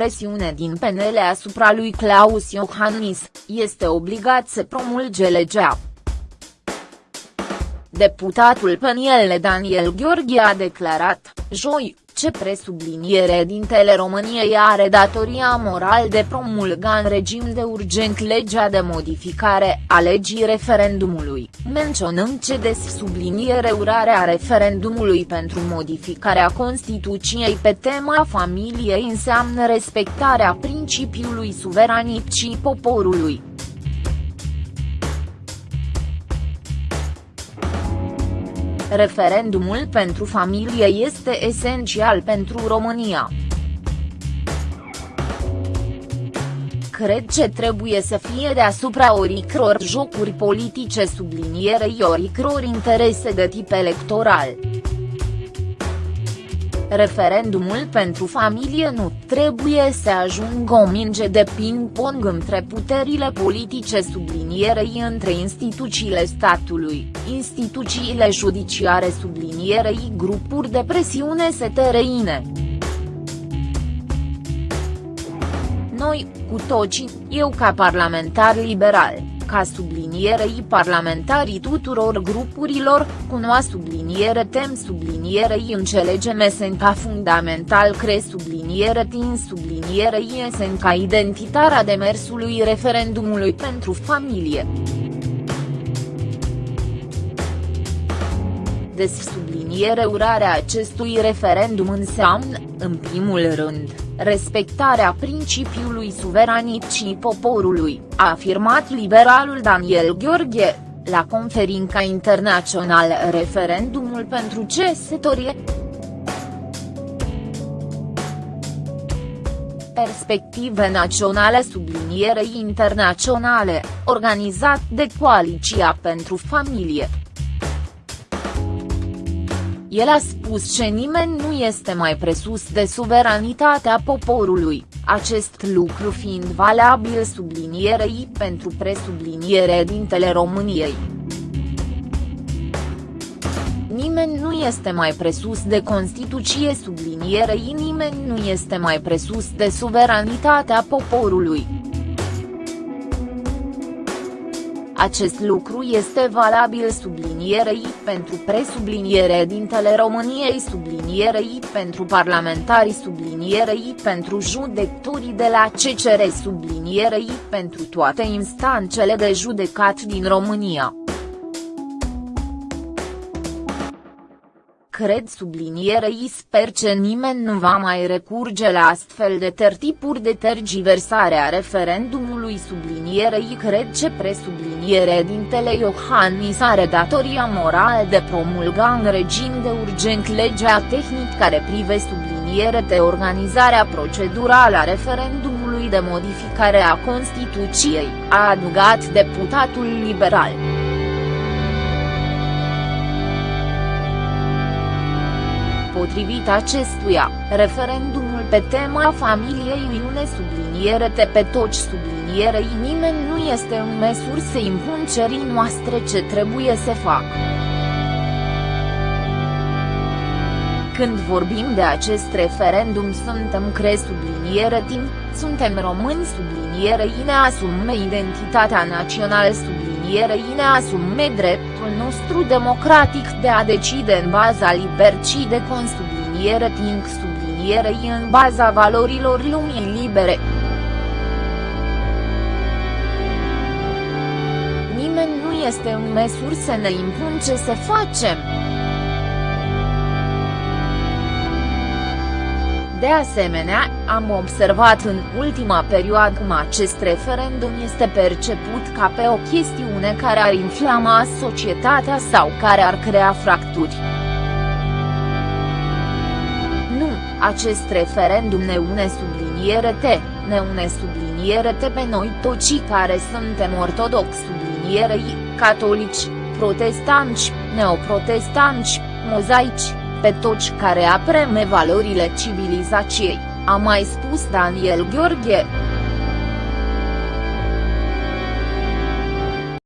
presiune din PNL asupra lui Claus Iohannis, este obligat să promulge legea. Deputatul PNL Daniel Gheorghe a declarat, joi, ce presubliniere dintele României are datoria moral de promulga în regim de urgent legea de modificare a legii referendumului, menționând ce des subliniere urarea referendumului pentru modificarea Constituției pe tema familiei înseamnă respectarea principiului suveranității poporului. Referendumul pentru familie este esențial pentru România. Cred ce trebuie să fie deasupra oricror jocuri politice sublinierei oricror interese de tip electoral. Referendumul pentru familie nu trebuie să ajungă o minge de ping-pong între puterile politice sublinierei între instituțiile statului, instituțiile judiciare sublinierei grupuri de presiune setereine. Noi, cu toții, eu ca parlamentar liberal, ca sublinierei parlamentarii tuturor grupurilor, cunoa subliniere tem sublinierei înțelegem esenca fundamental cre subliniere tin sublinierei esenca identitarea demersului referendumului pentru familie. Des subliniere urarea acestui referendum înseamnă, în primul rând, respectarea principiului suveranității poporului, a afirmat liberalul Daniel Gheorghe, la conferința internațională Referendumul pentru cesătorie. Perspective naționale sublinierei internaționale, organizat de Coaliția pentru Familie. El a spus că nimeni nu este mai presus de suveranitatea poporului, acest lucru fiind valabil sublinierei pentru presubliniere dintele României. Nimeni nu este mai presus de Constituție sublinierei nimeni nu este mai presus de suveranitatea poporului. Acest lucru este valabil sublinierei pentru presubliniere dintele României sublinierei pentru parlamentarii sublinierei pentru judecătorii de la CCR sublinierei pentru toate instanțele de judecat din România. Cred sublinierei sper că nimeni nu va mai recurge la astfel de tertipuri de tergiversare a referendumului sublinierei cred ce presubliniere dintele Iohannis are datoria morală de promulga în regim de urgent legea tehnică care prive subliniere de organizarea procedurală a referendumului de modificare a Constituției, a adugat deputatul liberal. Potrivit acestuia, referendumul pe tema familiei une subliniere te pe toci sublinierei nimeni nu este în măsură să impun cerii noastre ce trebuie să facă. Când vorbim de acest referendum suntem cre subliniere timp, suntem români sublinierei ne asume identitatea națională sublinierei ne asume dreptul nostru democratic de a decide în baza libercii de consubliniere timp sublinierei în baza valorilor lumii libere. Nimeni nu este în măsură să ne impun ce să facem. De asemenea, am observat în ultima perioadă cum acest referendum este perceput ca pe o chestiune care ar inflama societatea sau care ar crea fracturi. Nu, acest referendum ne une subliniere T, ne une subliniere T pe noi toți care suntem ortodox sublinierei, catolici, protestanți, neoprotestanți, mozaici pe toți care apreme valorile civilizației, a mai spus Daniel Gheorghe.